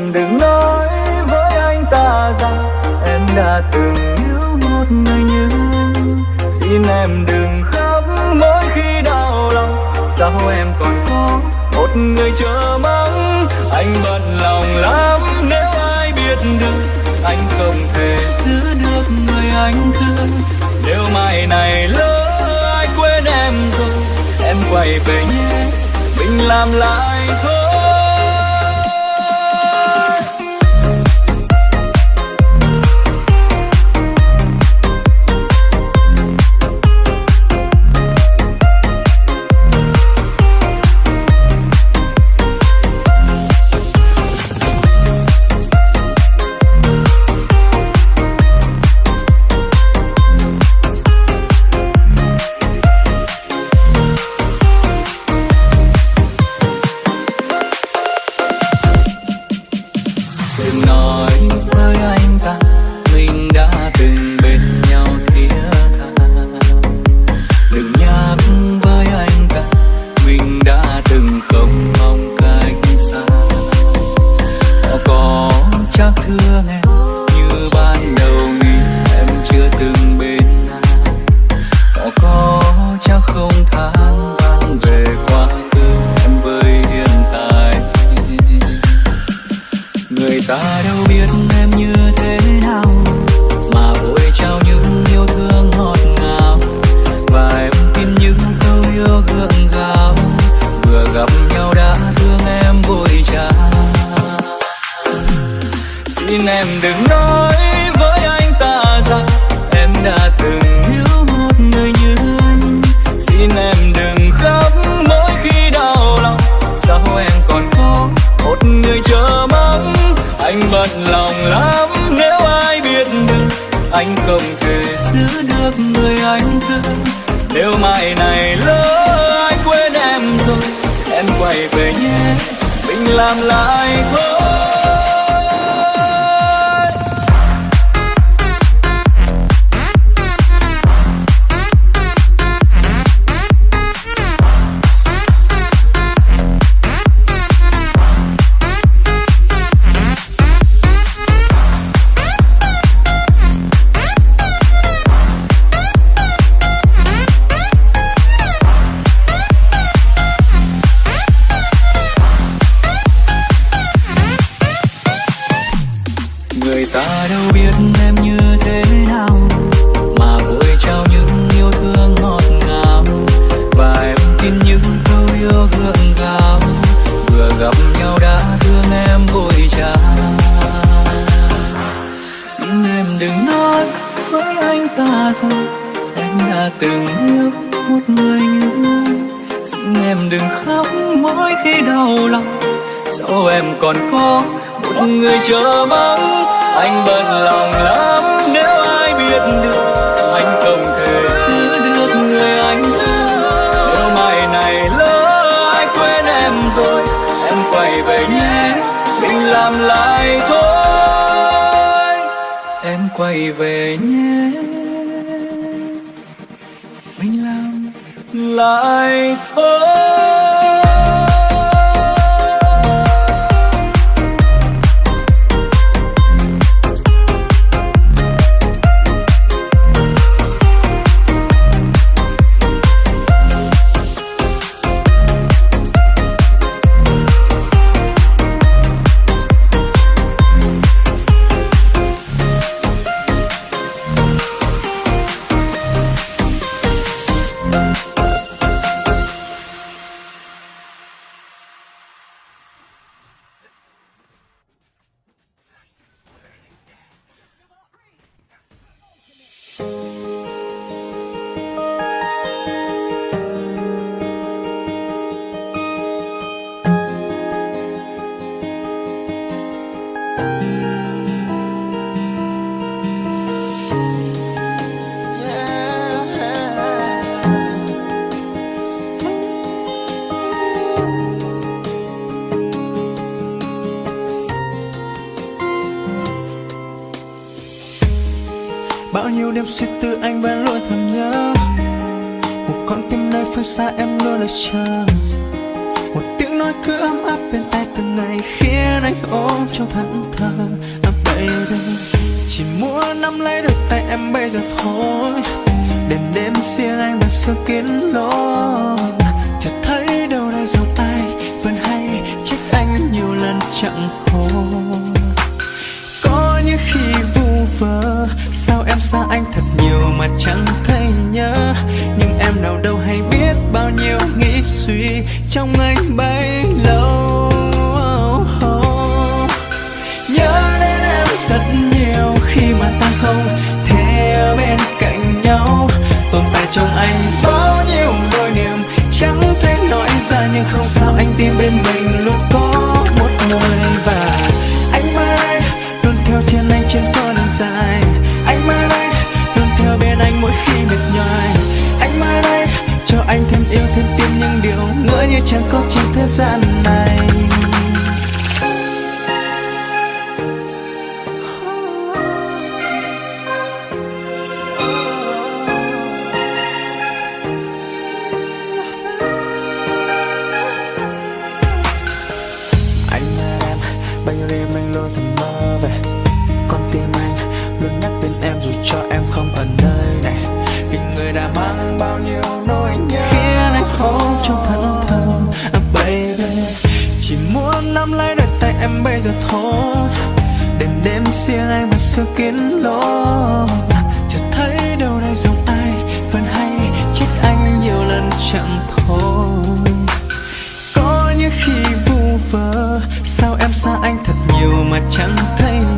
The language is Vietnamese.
em đừng nói với anh ta rằng em đã từng yêu một người như xin em đừng khóc mỗi khi đau lòng. Sao em còn có một người chờ mong? Anh bận lòng lắm, nếu ai biết được, anh không thể giữ được người anh thương. Nếu mai này lỡ ai quên em rồi, em quay về nhé, mình làm lại thôi. Gặp nhau đã thương em vội trả. xin em đừng nói với anh ta rằng em đã từng yêu một người như anh xin em đừng khóc mỗi khi đau lòng sao em còn có một người chờ mong anh bận lòng lắm, nếu ai biết được, anh không thể giữ được người anh thương nếu mai này lớn quay về nhé mình làm lại thôi. Em đã từng yêu một người như anh xin em đừng khóc mỗi khi đau lòng. Sao em còn có một người chờ mong. Anh bận lòng lắm nếu ai biết được. Anh không thể giữ được người anh thương. Nếu mai này lỡ ai quên em rồi, em quay về nhé. Mình làm lại thôi. Em quay về nhé. Lại thôi. Bao nhiêu đêm suy tư anh vẫn luôn thầm nhớ. Một con tim nơi phương xa em luôn đợi chờ. Một tiếng nói cứ ấm áp bên tai từng ngày khiến anh ôm trong thẫn thờ. À baby chỉ muốn nắm lấy đôi tay em bây giờ thôi. Đêm đêm riêng anh bằng sơ kiến lối chợt thấy đâu đây dòng ai vẫn hay trách anh nhiều lần chẳng hồn có những khi vu vơ, sao em xa anh thật nhiều mà chẳng thấy anh tin bên mình luôn có một người và anh mãi đây luôn theo trên anh trên con đường dài. Anh mãi đây luôn theo bên anh mỗi khi mệt nhoài. Anh mãi đây cho anh thêm yêu thêm tin những điều ngỡ như chẳng có trên thế gian này. Bao nhiêu đêm anh luôn thầm mơ về. Con tim anh luôn nhắc tên em dù cho em không ở nơi này. Vì người đã mang bao nhiêu nỗi nhớ. Khiến anh ôm trong thẫn thờ à, baby chỉ muốn nắm lấy đôi tay em bây giờ thôi. Đêm đêm riêng anh mà sương kín lối chợt thấy đâu đây dòng ai vẫn hay trách anh nhiều lần chẳng thôi. Có những khi vu vơ xa anh thật nhiều mà chẳng thấy